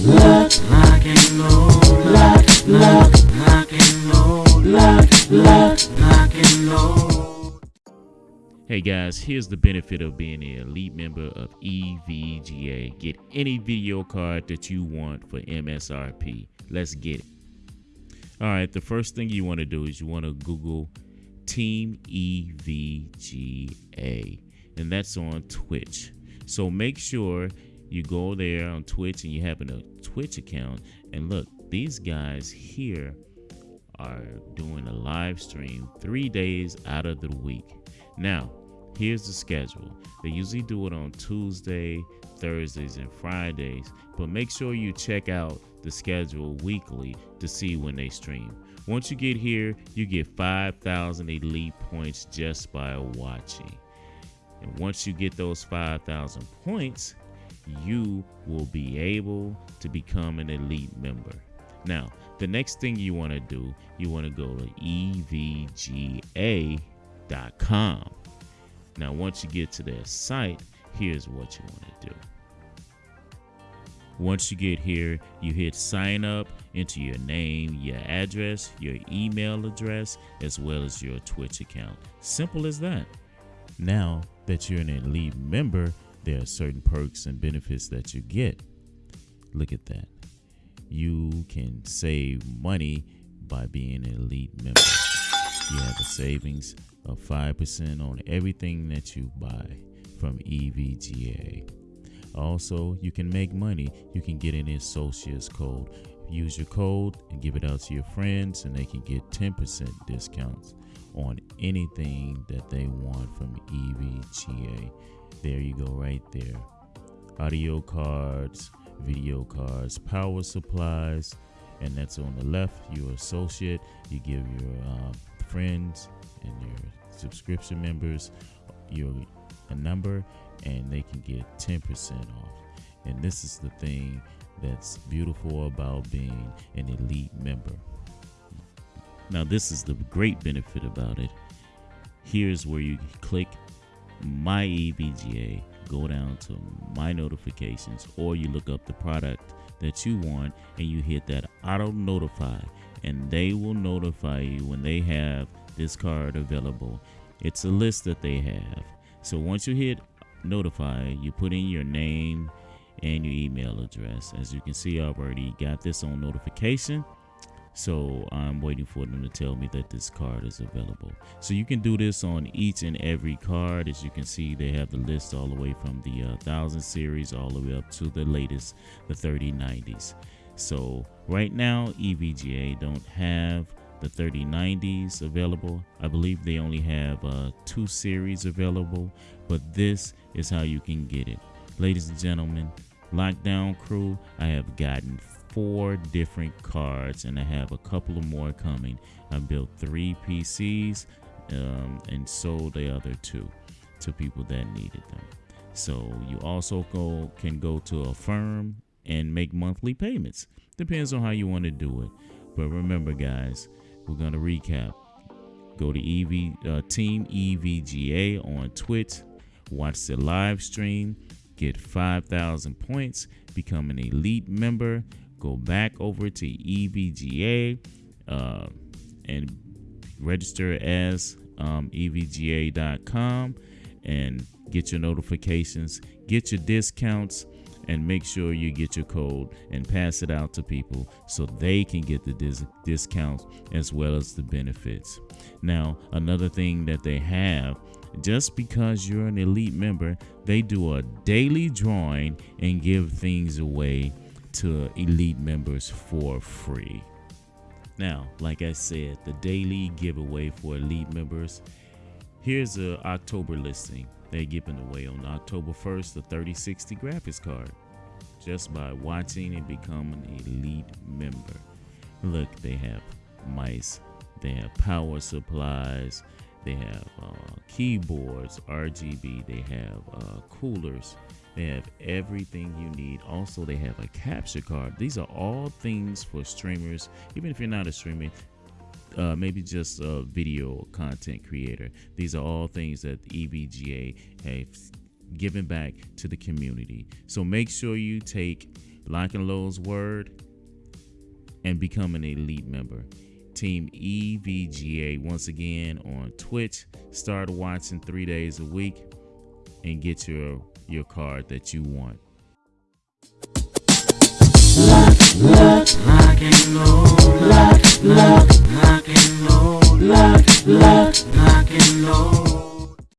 Hey guys, here's the benefit of being an elite member of EVGA. Get any video card that you want for MSRP. Let's get it. All right, the first thing you want to do is you want to Google Team EVGA, and that's on Twitch. So make sure you go there on Twitch and you have a Twitch account. And look, these guys here are doing a live stream three days out of the week. Now, here's the schedule. They usually do it on Tuesday, Thursdays, and Fridays, but make sure you check out the schedule weekly to see when they stream. Once you get here, you get 5,000 elite points just by watching. And once you get those 5,000 points, you will be able to become an elite member. Now, the next thing you want to do, you want to go to evga.com. Now, once you get to their site, here's what you want to do. Once you get here, you hit sign up, enter your name, your address, your email address, as well as your Twitch account. Simple as that. Now that you're an elite member, there are certain perks and benefits that you get. Look at that. You can save money by being an elite member. You have a savings of 5% on everything that you buy from EVGA. Also, you can make money. You can get an associate's code. Use your code and give it out to your friends, and they can get 10% discounts on anything that they want from EVGA. There you go, right there. Audio cards, video cards, power supplies, and that's on the left. Your associate, you give your uh, friends and your subscription members your a number, and they can get 10% off. And this is the thing that's beautiful about being an elite member. Now, this is the great benefit about it. Here's where you click my EVGA, go down to my notifications, or you look up the product that you want and you hit that auto notify, and they will notify you when they have this card available. It's a list that they have. So once you hit notify, you put in your name and your email address. As you can see, I've already got this on notification. So I'm waiting for them to tell me that this card is available. So you can do this on each and every card. As you can see, they have the list all the way from the uh, 1000 series all the way up to the latest, the 3090s. So right now, EVGA don't have the 3090s available. I believe they only have uh, two series available, but this is how you can get it. Ladies and gentlemen, Lockdown Crew, I have gotten four different cards and I have a couple of more coming. I built three PCs um, and sold the other two to people that needed them. So you also go can go to Affirm and make monthly payments. Depends on how you want to do it. But remember, guys, we're gonna recap. Go to EV uh, Team EVGA on Twitch. Watch the live stream. Get 5,000 points. Become an elite member go back over to EVGA uh, and register as um, EVGA.com and get your notifications, get your discounts, and make sure you get your code and pass it out to people so they can get the dis- discounts as well as the benefits. Now, another thing that they have just because you're an elite member, they do a daily drawing and give things away to elite members for free. Now, like I said, the daily giveaway for elite members. Here's a October listing. They're giving away on October 1st the 3060 graphics card just by watching and becoming an elite member. Look, they have mice, they have power supplies, they have uh, keyboards, RGB, they have uh, coolers, they have everything you need. Also, they have a capture card. These are all things for streamers. Even if you're not a streamer, uh, maybe just a video content creator. These are all things that EVGA has given back to the community. So make sure you take Lock and Lowe's word and become an elite member. Team EVGA once again on Twitch. Start watching three days a week and get your your card that you want. Love, love.